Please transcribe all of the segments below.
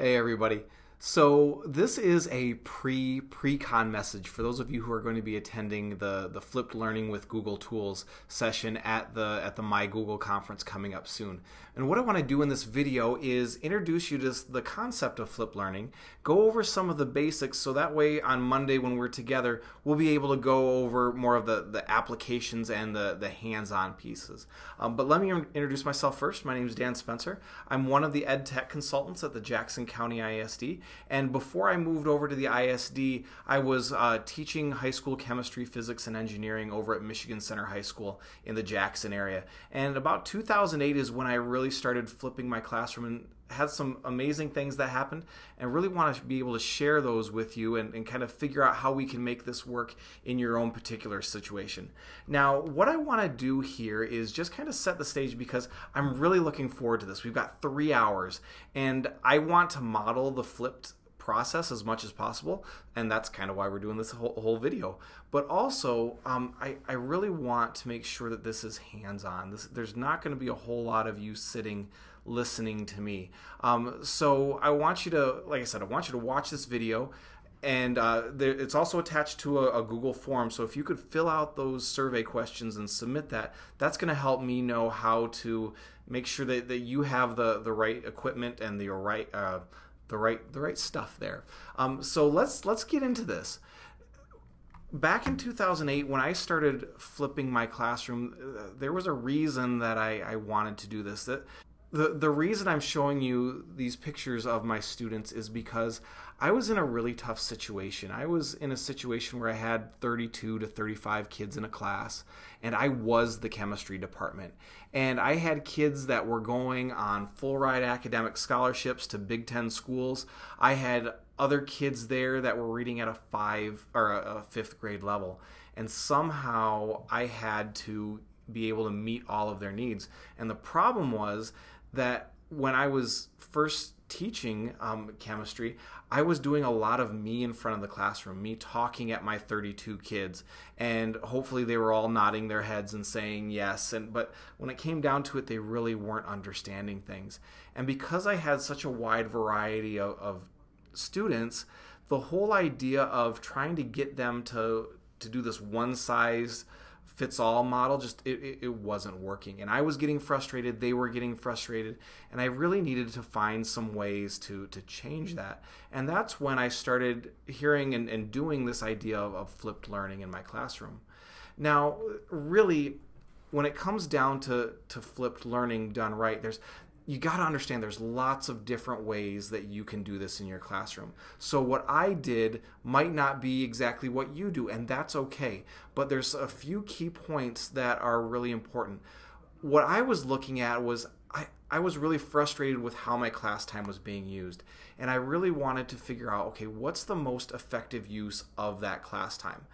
Hey, everybody. So this is a pre pre-con message for those of you who are going to be attending the the flipped learning with Google Tools session at the at the My Google conference coming up soon. And what I want to do in this video is introduce you to the concept of flipped learning, go over some of the basics so that way on Monday when we're together, we'll be able to go over more of the the applications and the the hands-on pieces. Um, but let me introduce myself first. My name is Dan Spencer. I'm one of the ed tech consultants at the Jackson County ISD and before I moved over to the ISD, I was uh, teaching high school chemistry, physics, and engineering over at Michigan Center High School in the Jackson area. And about 2008 is when I really started flipping my classroom had some amazing things that happened and really want to be able to share those with you and, and, kind of figure out how we can make this work in your own particular situation. Now, what I want to do here is just kind of set the stage because I'm really looking forward to this. We've got three hours and I want to model the flipped process as much as possible and that's kind of why we're doing this whole, whole video but also um, I, I really want to make sure that this is hands-on there's not going to be a whole lot of you sitting listening to me um, so i want you to like i said i want you to watch this video and uh, there, it's also attached to a, a, Google form. So if you could fill out those survey questions and submit that, that's going to help me know how to make sure that, that you have the, the right equipment and the right uh, the right the right stuff there. Um, so let's let's get into this. Back in 2008, when I started flipping my classroom, uh, there was a reason that I, I wanted to do this. That the the reason I'm showing you these pictures of my students is because I was in a really tough situation. I was in a situation where I had 32 to 35 kids in a class, and I was the chemistry department. And I had kids that were going on full ride academic scholarships to Big Ten schools. I had other kids there that were reading at a five or a, fifth grade level. And somehow I had to be able to meet all of their needs. And the problem was that when I was first teaching um, chemistry, I was doing a lot of me in front of the classroom, me talking at my 32 kids, and hopefully they were all nodding their heads and saying yes. And but when it came down to it, they really weren't understanding things. And because I had such a wide variety of, of students, the whole idea of trying to get them to to do this one size fits all model just it, it, wasn't working. And i was getting frustrated they were getting frustrated and i really needed to find some ways to to change that. And that's when i started hearing and, and doing this idea of, of flipped learning in my classroom. Now really when it comes down to to flipped learning done right there's you got to understand there's lots of different ways that you can do this in your classroom. So what I did might not be exactly what you do and that's okay. But there's a few key points that are really important. What I was looking at was I, I was really frustrated with how my class time was being used. And I really wanted to figure out okay, what's the most effective use of that class time?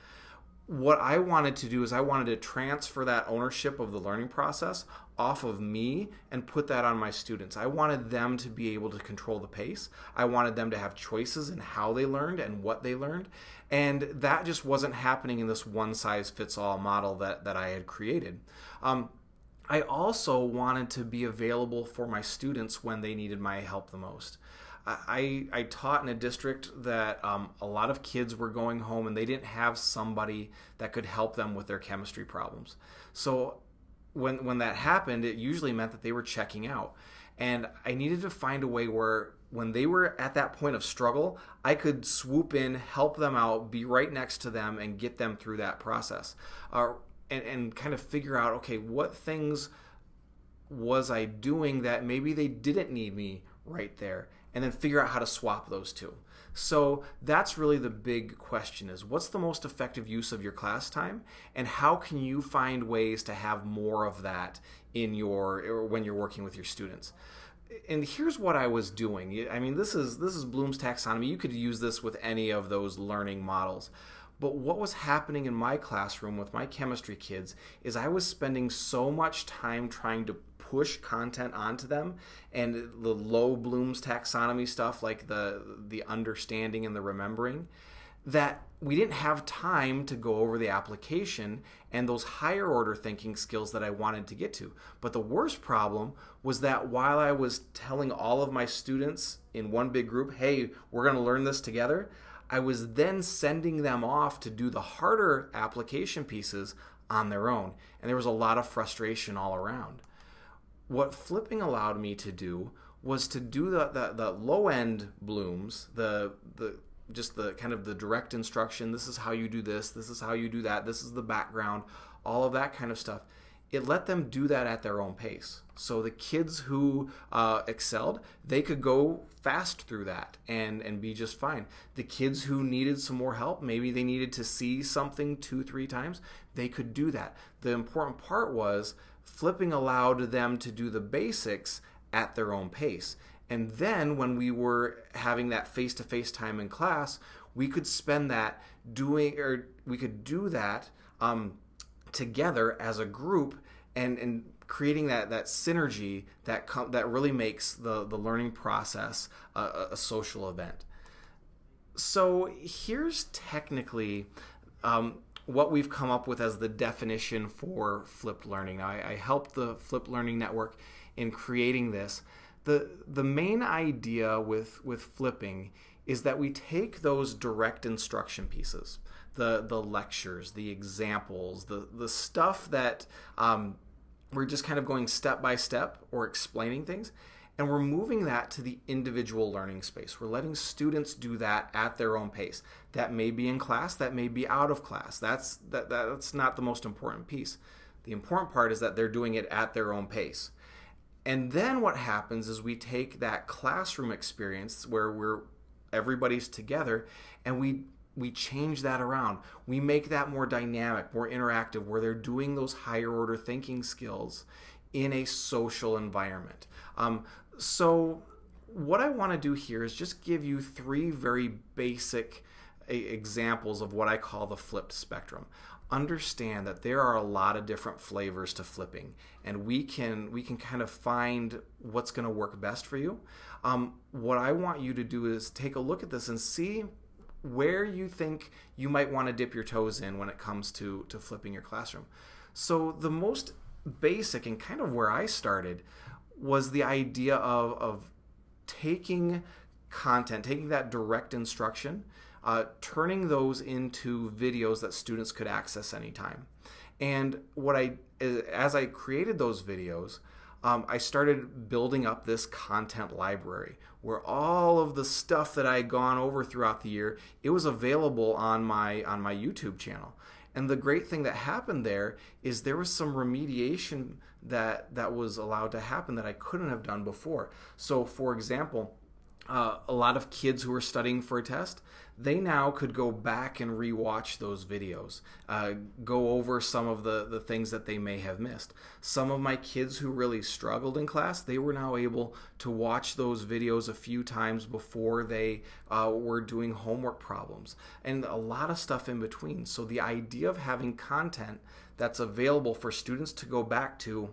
What I wanted to do is I wanted to transfer that ownership of the learning process off of me and put that on my students. I wanted them to be able to control the pace. I wanted them to have choices in how they learned and what they learned. And that just wasn't happening in this one size fits all model that, that I had created. Um, I also wanted to be available for my students when they needed my help the most. I, I taught in a district that um, a lot of kids were going home and they didn't have somebody that could help them with their chemistry problems. So when when that happened, it usually meant that they were checking out, and I needed to find a way where when they were at that point of struggle, I could swoop in, help them out, be right next to them, and get them through that process, uh, and and kind of figure out okay what things was I doing that maybe they didn't need me right there and then figure out how to swap those two. So that's really the big question is what's the most effective use of your class time and how can you find ways to have more of that in your or when you're working with your students? And here's what I was doing. I mean, this is this is Bloom's taxonomy. You could use this with any of those learning models. But what was happening in my classroom with my chemistry kids is I was spending so much time trying to push content onto them and the low Bloom's taxonomy stuff like the the understanding and the remembering that we didn't have time to go over the application and those higher order thinking skills that I wanted to get to. But the worst problem was that while I was telling all of my students in one big group, hey, we're going to learn this together, I was then sending them off to do the harder application pieces on their own. And there was a lot of frustration all around. What flipping allowed me to do was to do the, the, the low end blooms, the, the just the kind of the direct instruction this is how you do this this is how you do that this is the background all of that kind of stuff it let them do that at their own pace. So the kids who uh, excelled they could go fast through that and and be just fine. The kids who needed some more help maybe they needed to see something two three times they could do that. The important part was flipping allowed them to do the basics at their own pace. And then when we were having that face to face time in class, we could spend that doing, or we could do that um, together as a group and, and creating that, that synergy that, com- that really makes the, the learning process a, a social event. So here's technically um, what we've come up with as the definition for flipped learning. I, I helped the Flipped Learning Network in creating this the the main idea with with flipping is that we take those direct instruction pieces, the the lectures, the examples, the the stuff that um, we're just kind of going step by step or explaining things, and we're moving that to the individual learning space. We're letting students do that at their own pace. That may be in class, that may be out of class. That's that, that's not the most important piece. The important part is that they're doing it at their own pace. And then what happens is we take that classroom experience where we're everybody's together and we we change that around. We make that more dynamic, more interactive where they're doing those higher order thinking skills in a social environment. Um, so what I want to do here is just give you three very basic examples of what I call the flipped spectrum understand that there are a lot of different flavors to flipping and we can we can kind of find what's going to work best for you um, what i want you to do is take a look at this and see where you think you might want to dip your toes in when it comes to to flipping your classroom so the most basic and kind of where i started was the idea of of taking content taking that direct instruction uh, turning those into videos that students could access anytime. And what I, as I created those videos, um, I started building up this content library where all of the stuff that I had gone over throughout the year, it was available on my on my YouTube channel. And the great thing that happened there is there was some remediation that that was allowed to happen that I couldn't have done before. So, for example, uh, a lot of kids who are studying for a test, they now could go back and rewatch those videos, uh, go over some of the, the things that they may have missed. Some of my kids who really struggled in class, they were now able to watch those videos a few times before they uh, were doing homework problems, and a lot of stuff in between. So, the idea of having content that's available for students to go back to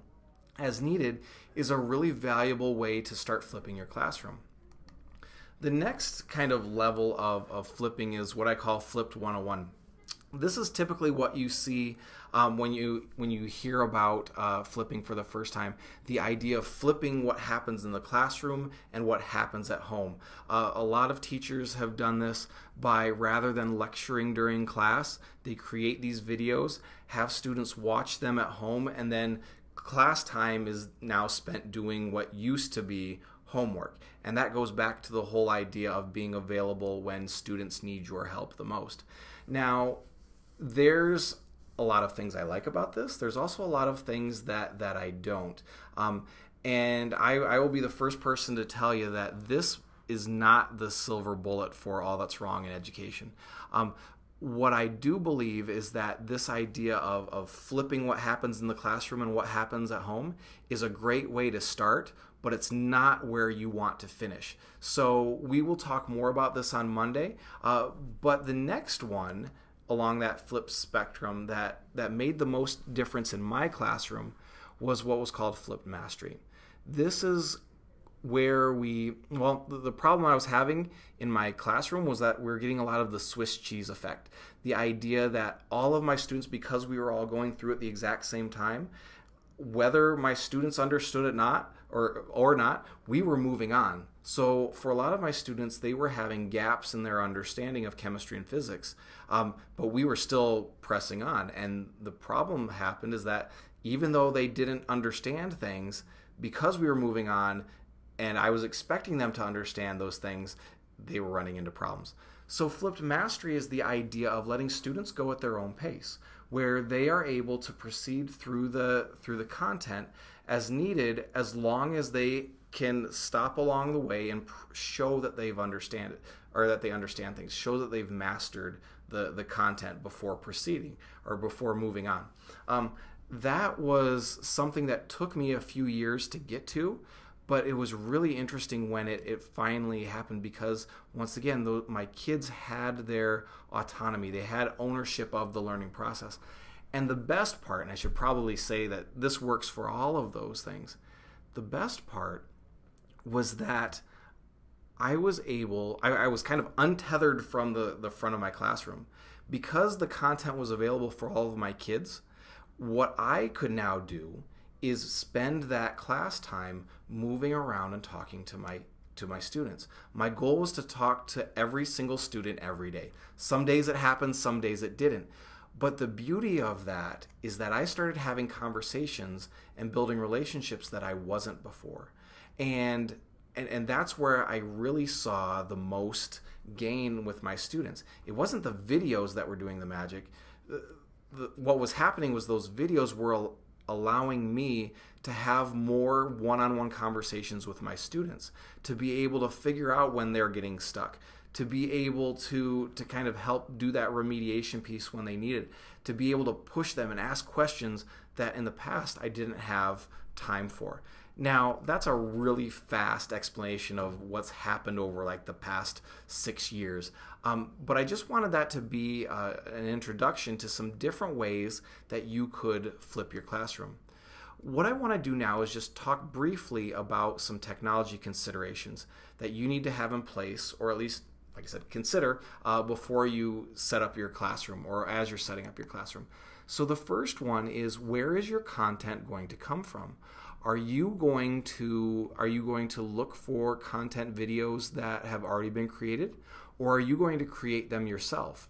as needed is a really valuable way to start flipping your classroom. The next kind of level of, of flipping is what I call flipped 101. This is typically what you see um, when you when you hear about uh, flipping for the first time. The idea of flipping what happens in the classroom and what happens at home. Uh, a lot of teachers have done this by rather than lecturing during class, they create these videos, have students watch them at home, and then class time is now spent doing what used to be homework. And that goes back to the whole idea of being available when students need your help the most. Now, there's a lot of things I like about this. There's also a lot of things that that I don't. Um, and I, I will be the first person to tell you that this is not the silver bullet for all that's wrong in education. Um, what I do believe is that this idea of, of flipping what happens in the classroom and what happens at home is a great way to start but it's not where you want to finish. So we will talk more about this on Monday. Uh, but the next one along that flip spectrum that, that made the most difference in my classroom was what was called flipped mastery. This is where we well the problem i was having in my classroom was that we were getting a lot of the swiss cheese effect. The idea that all of my students because we were all going through at the exact same time whether my students understood it not or or not we were moving on. So for a lot of my students they were having gaps in their understanding of chemistry and physics um, but we were still pressing on. And the problem happened is that even though they didn't understand things because we were moving on and I was expecting them to understand those things, they were running into problems. So, flipped mastery is the idea of letting students go at their own pace, where they are able to proceed through the through the content as needed, as long as they can stop along the way and show that they've understand it or that they understand things, show that they've mastered the the content before proceeding or before moving on. Um, that was something that took me a few years to get to but it was really interesting when it, it finally happened because once again the, my kids had their autonomy. They had ownership of the learning process. And the best part and i should probably say that this works for all of those things the best part was that i was able i, I was kind of untethered from the, the front of my classroom. Because the content was available for all of my kids what i could now do is spend that class time moving around and talking to my to my students. My goal was to talk to every single student every day. Some days it happened, some days it didn't. But the beauty of that is that I started having conversations and building relationships that I wasn't before. And and, and that's where I really saw the most gain with my students. It wasn't the videos that were doing the magic. The, the, what was happening was those videos were allowing me to have more one-on-one conversations with my students to be able to figure out when they're getting stuck to be able to to kind of help do that remediation piece when they need it to be able to push them and ask questions that in the past I didn't have time for now that's a really fast explanation of what's happened over like the past six years um, but I just wanted that to be uh, an introduction to some different ways that you could flip your classroom. What I want to do now is just talk briefly about some technology considerations that you need to have in place, or at least, like I said, consider uh, before you set up your classroom or as you're setting up your classroom. So, the first one is where is your content going to come from? Are you going to are you going to look for content videos that have already been created? or are you going to create them yourself?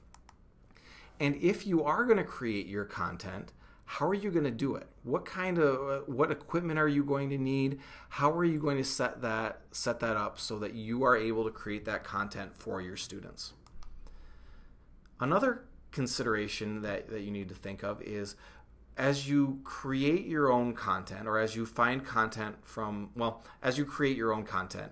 And if you are going to create your content, how are you going to do it? What kind of what equipment are you going to need? How are you going to set that set that up so that you are able to create that content for your students? Another consideration that, that you need to think of is as you create your own content or as you find content from well as you create your own content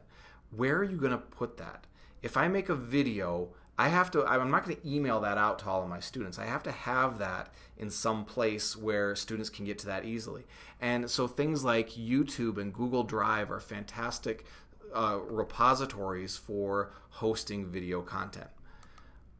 where are you going to put that if I make a video, I have to, I'm not going to email that out to all of my students. I have to have that in some place where students can get to that easily. And so things like YouTube and Google Drive are fantastic uh, repositories for hosting video content.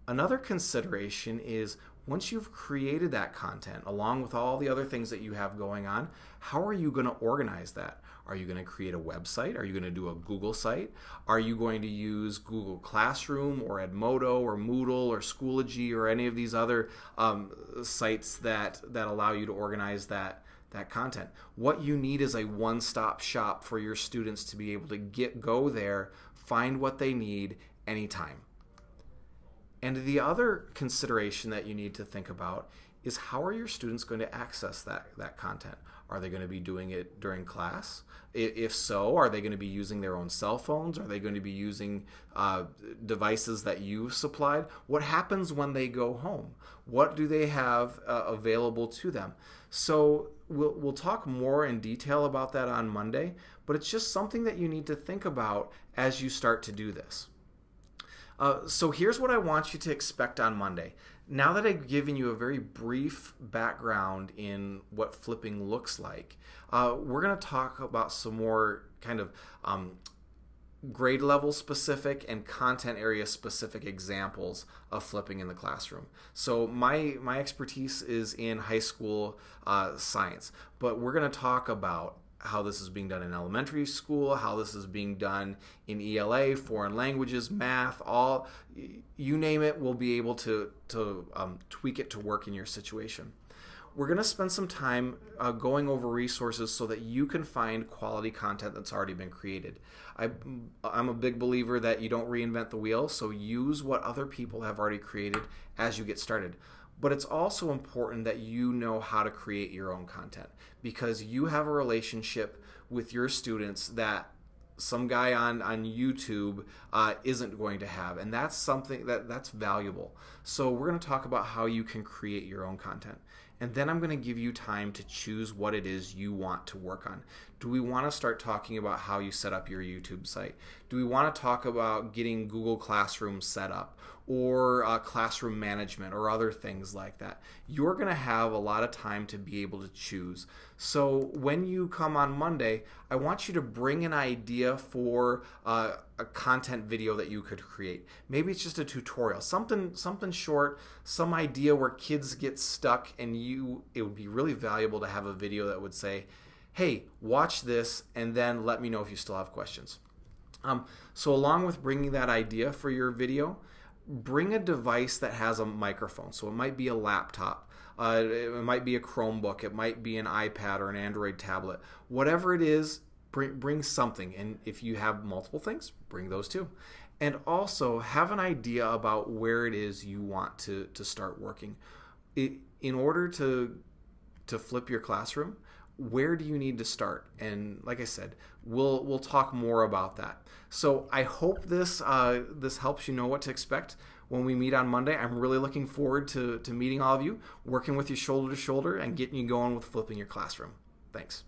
Another consideration is once you've created that content, along with all the other things that you have going on, how are you going to organize that? Are you going to create a website? Are you going to do a Google site? Are you going to use Google Classroom or Edmodo or Moodle or Schoology or any of these other um, sites that that allow you to organize that that content? What you need is a one-stop shop for your students to be able to get go there, find what they need anytime. And the other consideration that you need to think about is how are your students going to access that, that content? Are they going to be doing it during class? If so, are they going to be using their own cell phones? Are they going to be using uh, devices that you've supplied? What happens when they go home? What do they have uh, available to them? So we'll, we'll talk more in detail about that on Monday, but it's just something that you need to think about as you start to do this. Uh, so here's what I want you to expect on Monday now that I've given you a very brief background in what flipping looks like, uh, we're going to talk about some more kind of um, grade level specific and content area specific examples of flipping in the classroom. So my my expertise is in high school uh, science, but we're going to talk about how this is being done in elementary school, how this is being done in ELA, foreign languages, math, all you name it, we'll be able to to um, tweak it to work in your situation. We're going to spend some time uh, going over resources so that you can find quality content that's already been created. I, I'm a big believer that you don't reinvent the wheel, so use what other people have already created as you get started but it's also important that you know how to create your own content because you have a relationship with your students that some guy on on YouTube uh, isn't going to have, and that's something that that's valuable. So we're going to talk about how you can create your own content, and then I'm going to give you time to choose what it is you want to work on. Do we want to start talking about how you set up your YouTube site? Do we want to talk about getting Google Classroom set up? Or uh, classroom management or other things like that. You're going to have a lot of time to be able to choose. So when you come on Monday, I want you to bring an idea for uh, a content video that you could create. Maybe it's just a tutorial, something something short, some idea where kids get stuck, and you it would be really valuable to have a video that would say, "Hey, watch this, and then let me know if you still have questions." Um, so along with bringing that idea for your video bring a device that has a microphone. So it might be a laptop, uh, it might be a Chromebook, it might be an iPad or an Android tablet. Whatever it is, bring, bring something. And if you have multiple things, bring those too. And also have an idea about where it is you want to, to start working. It, in order to, to flip your classroom, where do you need to start? And like I said, we'll we'll talk more about that. So I hope this uh, this helps you know what to expect when we meet on Monday. I'm really looking forward to to meeting all of you, working with you shoulder to shoulder, and getting you going with flipping your classroom. Thanks.